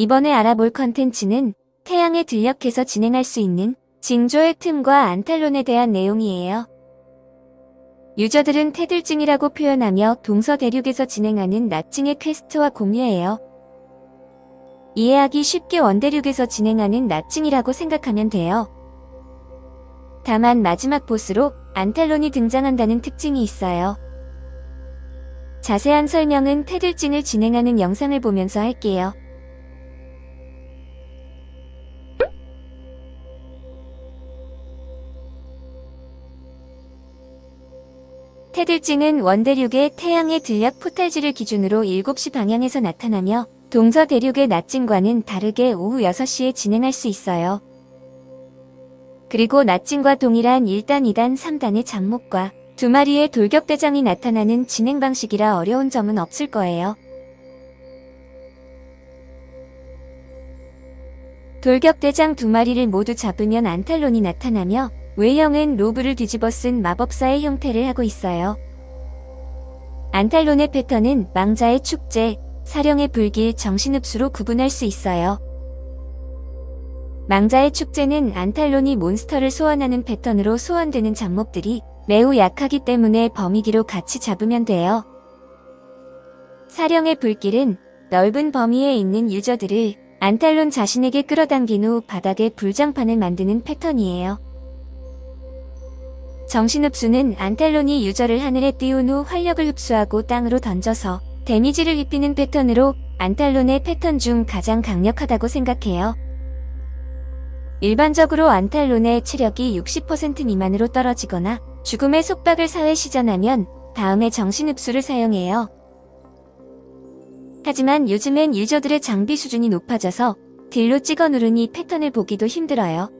이번에 알아볼 컨텐츠는 태양에 들력해서 진행할 수 있는 징조의 틈과 안탈론에 대한 내용이에요. 유저들은 태들증이라고 표현하며 동서 대륙에서 진행하는 나증의 퀘스트와 공유해요. 이해하기 쉽게 원대륙에서 진행하는 나증이라고 생각하면 돼요. 다만 마지막 보스로 안탈론이 등장한다는 특징이 있어요. 자세한 설명은 태들증을 진행하는 영상을 보면서 할게요. 태들증은 원대륙의 태양의 들약 포탈지를 기준으로 7시 방향에서 나타나며 동서 대륙의 낮증과는 다르게 오후 6시에 진행할 수 있어요. 그리고 낮증과 동일한 1단, 2단, 3단의 잡목과 두 마리의 돌격대장이 나타나는 진행 방식이라 어려운 점은 없을 거예요. 돌격대장 두 마리를 모두 잡으면 안탈론이 나타나며 외형은 로브를 뒤집어 쓴 마법사의 형태를 하고 있어요. 안탈론의 패턴은 망자의 축제, 사령의 불길, 정신흡수로 구분할 수 있어요. 망자의 축제는 안탈론이 몬스터를 소환하는 패턴으로 소환되는 잡목들이 매우 약하기 때문에 범위기로 같이 잡으면 돼요. 사령의 불길은 넓은 범위에 있는 유저들을 안탈론 자신에게 끌어당긴 후 바닥에 불장판을 만드는 패턴이에요. 정신흡수는 안탈론이 유저를 하늘에 띄운 후 활력을 흡수하고 땅으로 던져서 데미지를 입히는 패턴으로 안탈론의 패턴 중 가장 강력하다고 생각해요. 일반적으로 안탈론의 체력이 60% 미만으로 떨어지거나 죽음의 속박을 사회 시전하면 다음에 정신흡수를 사용해요. 하지만 요즘엔 user들의 장비 수준이 높아져서 deal로 찍어 누르니 패턴을 보기도 힘들어요.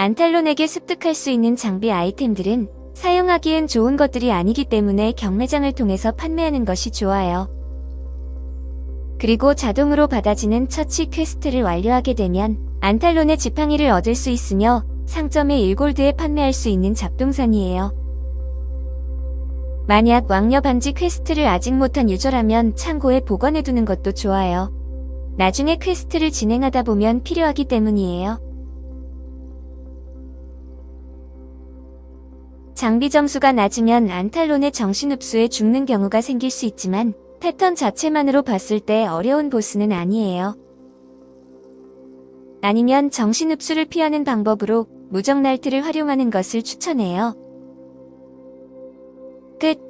안탈론에게 습득할 수 있는 장비 아이템들은 사용하기엔 좋은 것들이 아니기 때문에 경매장을 통해서 판매하는 것이 좋아요. 그리고 자동으로 받아지는 처치 quest를 완료하게 되면 안탈론의 지팡이를 얻을 수 있으며 상점의 1골드에 판매할 수 있는 잡동사니에요. 만약 왕녀 반지 quest를 아직 못한 user라면 창고에 보관해두는 것도 좋아요. 나중에 quest를 진행하다 보면 필요하기 때문이에요. 장비 점수가 낮으면 안탈론의 정신흡수에 죽는 경우가 생길 수 있지만 패턴 자체만으로 봤을 때 어려운 보스는 아니에요. 아니면 정신흡수를 피하는 방법으로 무적 날트를 활용하는 것을 추천해요. 끝